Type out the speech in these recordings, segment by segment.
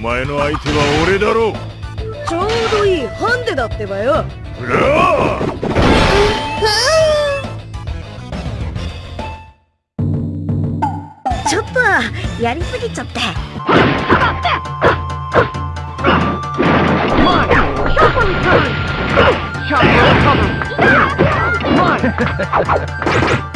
前の相手は俺だろう。ちょうどいいハンデだってばよ。ちょっとやりすぎちゃって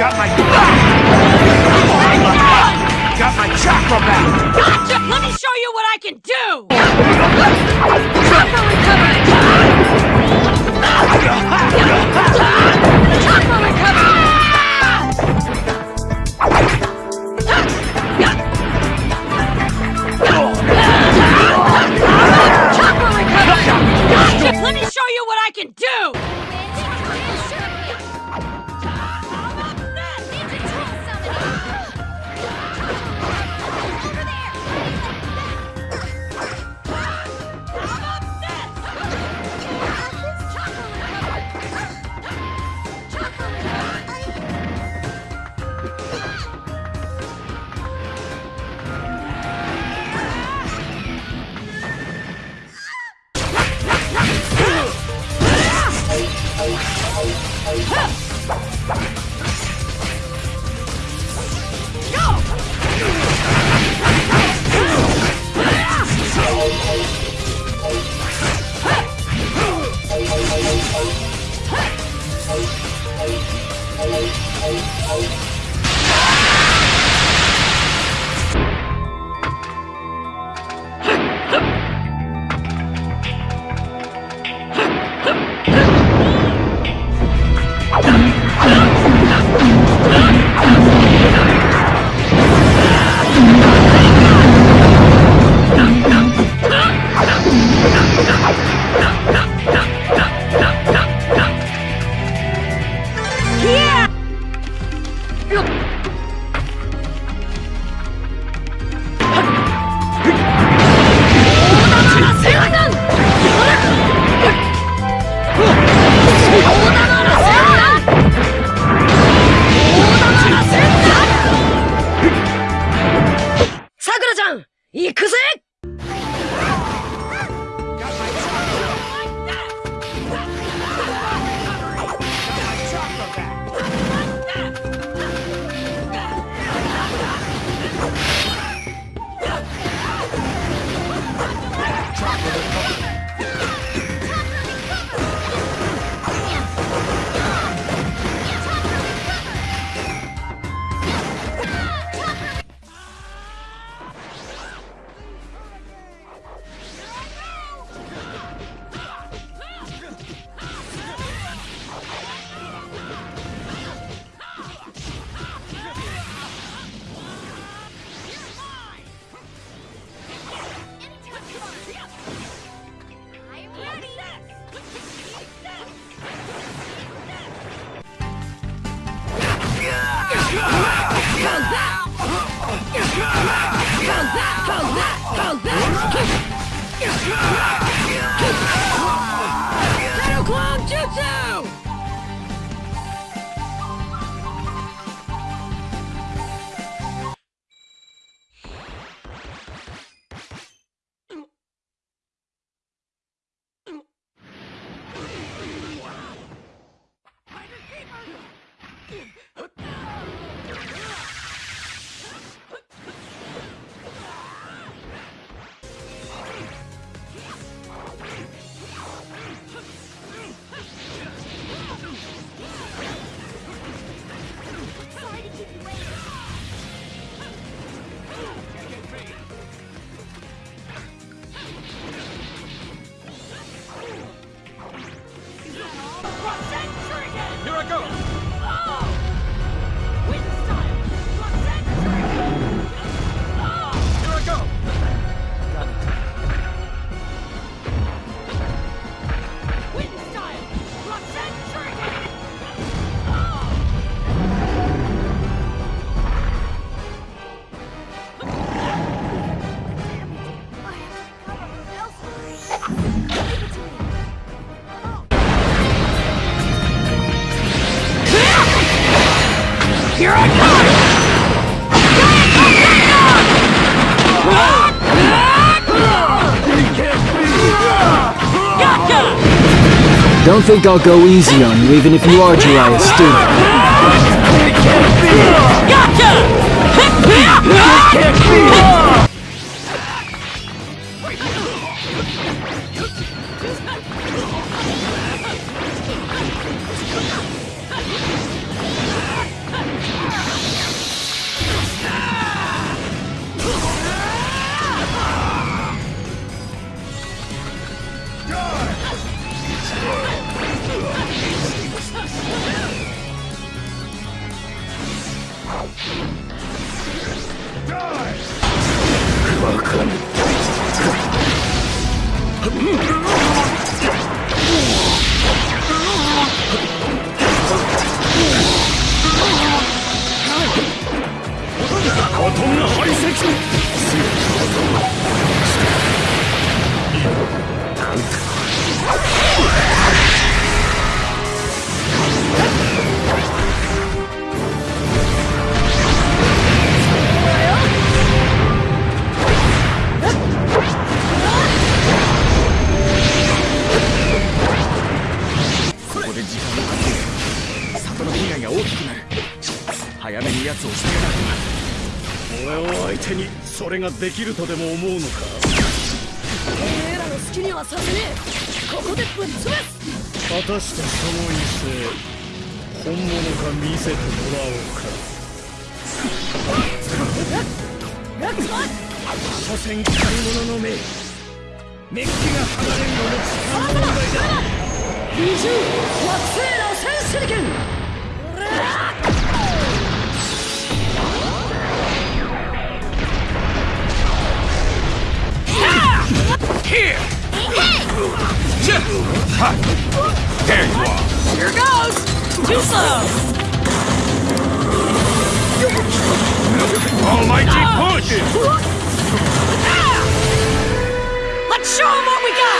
Got my... Got my chakra back! Gotcha! Let me show you what I can do! Don't think I'll go easy on you, even if you are Jiraiya それができるとでも思うのか？てめえらの好きにはさせねえ。ここでぶっ潰す。果たしてその威勢本物か見せてもらおうか。所詮買い物の目メッキが離れるのも時間の問題だ二重惑星螺旋手裏剣 There you are. Here goes too slow Almighty push! let's show 'em what we got